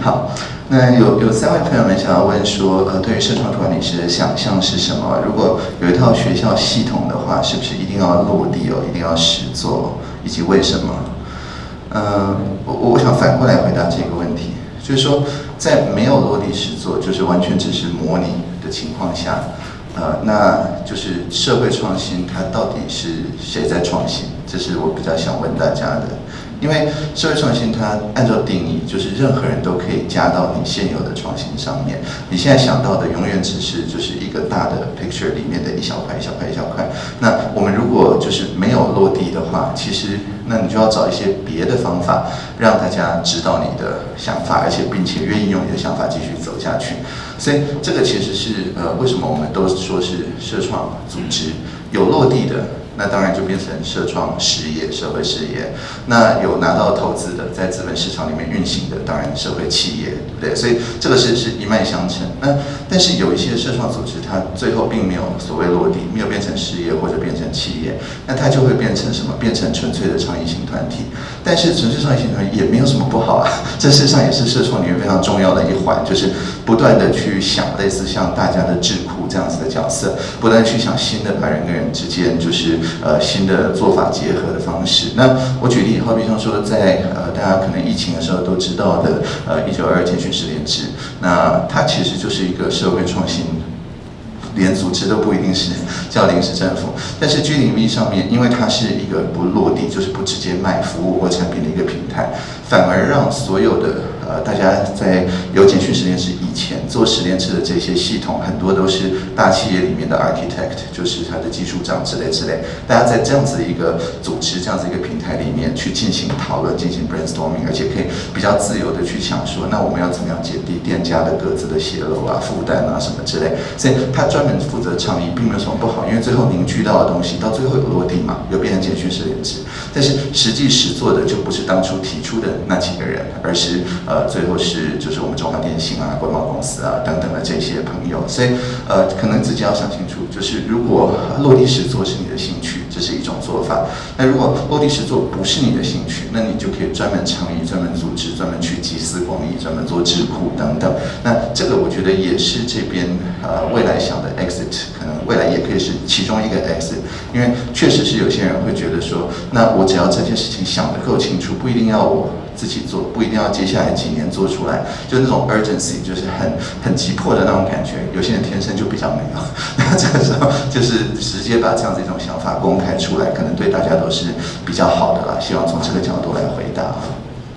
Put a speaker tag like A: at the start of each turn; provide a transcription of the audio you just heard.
A: 好，那有有三位朋友们想要问说，呃，对于社创管理师的想象是什么？如果有一套学校系统的话，是不是一定要落地哦，一定要实做，以及为什么？嗯，我我想反过来回答这个问题，就是说，在没有落地实做，就是完全只是模拟的情况下，呃，那就是社会创新，它到底是谁在创新？这是我比较想问大家的。因为社会创新，它按照定义，就是任何人都可以加到你现有的创新上面。你现在想到的，永远只是就是一个大的 picture 里面的一小块、一小块、一小块。那我们如果就是没有落地的话，其实那你就要找一些别的方法，让大家知道你的想法，而且并且愿意用你的想法继续走下去。所以这个其实是呃，为什么我们都说是社创组织有落地的。那当然就变成社创事业、社会事业。那有拿到投资的，在资本市场里面运行的，当然社会企业，对不对？所以这个是是一脉相承。那但是有一些社创组织，它最后并没有所谓落地，没有变成事业或者变成企业，那它就会变成什么？变成纯粹的创意型团体。但是纯粹创意型团体也没有什么不好啊，这事实上也是社创里面非常重要的一环，就是不断的去想类似像大家的智库这样子的角色，不断去想新的把人跟人之间就是。呃，新的做法结合的方式。那我举例，好比像说，在呃，大家可能疫情的时候都知道的，呃，一九二二建军十连制，那它其实就是一个社会创新，连组织都不一定是叫临时政府。但是 G 零 V 上面，因为它是一个不落地，就是不直接卖服务或产品的一个平台，反而让所有的。呃，大家在有简讯实验室以前做实验室的这些系统，很多都是大企业里面的 architect，就是他的技术长之类之类。大家在这样子一个组织、这样子一个平台里面去进行讨论、进行 brainstorming，而且可以比较自由的去想说，那我们要怎么样减低店家的各自的泄露啊、负担啊什么之类。所以他专门负责倡议，并没有什么不好，因为最后凝聚到的东西到最后有落地嘛，有变成简讯实验室。但是实际实做的就不是当初提出的那几个人，而是呃。最后是就是我们中华电信啊、国贸公司啊等等的这些朋友，所以呃，可能自己要想清楚，就是如果落地实做是你的兴趣，这是一种做法；那如果落地实做不是你的兴趣，那你就可以专门倡议、专门组织、专门去集思广益、专门做智库等等。那这个我觉得也是这边呃未来想的 exit，可能未来也可以是其中一个 exit，因为确实是有些人会觉得说，那我只要这件事情想得够清楚，不一定要我。自己做不一定要接下来几年做出来，就那种 urgency，就是很很急迫的那种感觉。有些人天生就比较没有，那 这个时候就是直接把这样子一种想法公开出来，可能对大家都是比较好的啦。希望从这个角度来回答。